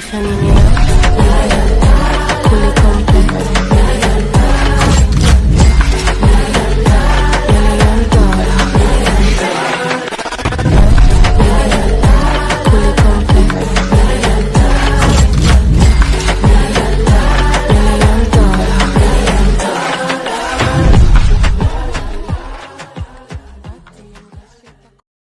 Stephanie Nero. Yeah.